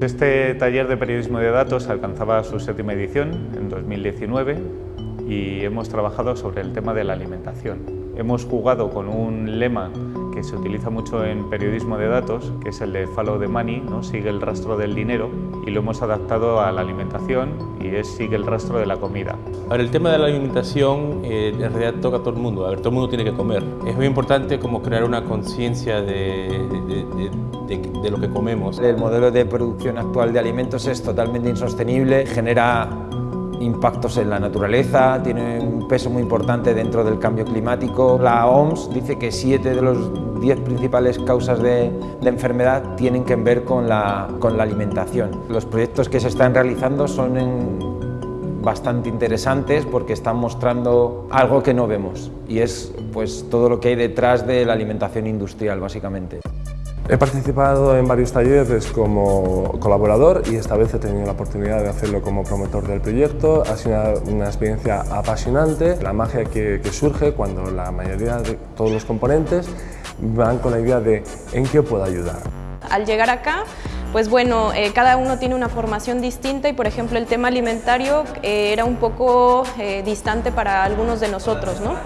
Este taller de periodismo de datos alcanzaba su séptima edición en 2019 y hemos trabajado sobre el tema de la alimentación. Hemos jugado con un lema que se utiliza mucho en periodismo de datos, que es el de follow the money, ¿no? sigue el rastro del dinero, y lo hemos adaptado a la alimentación y es sigue el rastro de la comida. Ahora, el tema de la alimentación eh, en realidad toca a todo el mundo, a ver, todo el mundo tiene que comer. Es muy importante como crear una conciencia de, de, de, de lo que comemos. El modelo de producción actual de alimentos es totalmente insostenible, genera impactos en la naturaleza, tiene un peso muy importante dentro del cambio climático. La OMS dice que siete de los diez principales causas de, enfermedad tienen que ver con la, alimentación. Los proyectos que se están realizando son bastante interesantes porque están mostrando algo que no vemos y es pues, todo lo que hay detrás de la alimentación industrial básicamente. He participado en varios talleres como colaborador y esta vez he tenido la oportunidad de hacerlo como promotor del proyecto. Ha sido una, experiencia apasionante, la magia que, que, surge cuando la mayoría de todos los componentes van con la idea de en qué puedo ayudar. Al llegar acá, pues bueno, eh, cada uno tiene una formación distinta y por ejemplo el tema alimentario eh, era un poco eh, distante para algunos de nosotros, ¿no?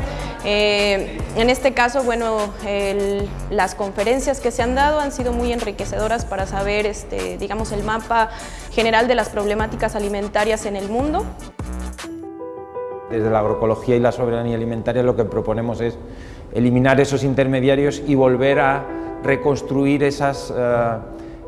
En este caso, bueno, las conferencias que se han dado han sido muy enriquecedoras para saber, este, digamos, el mapa general de las problemáticas alimentarias en el mundo. Desde la agroecología y la soberanía alimentaria lo que proponemos es eliminar esos intermediarios y volver a reconstruir esas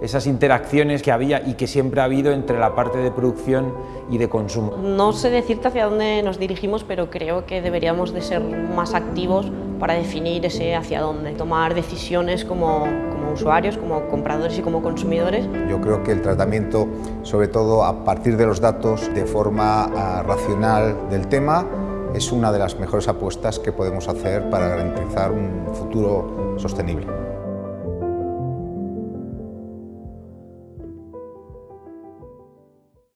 esas interacciones que había y que siempre ha habido entre la parte de producción y de consumo. No sé decirte hacia dónde nos dirigimos, pero creo que deberíamos de ser más activos para definir ese hacia dónde, tomar decisiones como, como usuarios, como compradores y como consumidores. Yo creo que el tratamiento, sobre todo a partir de los datos, de forma uh, racional del tema, es una de las mejores apuestas que podemos hacer para garantizar un futuro sostenible.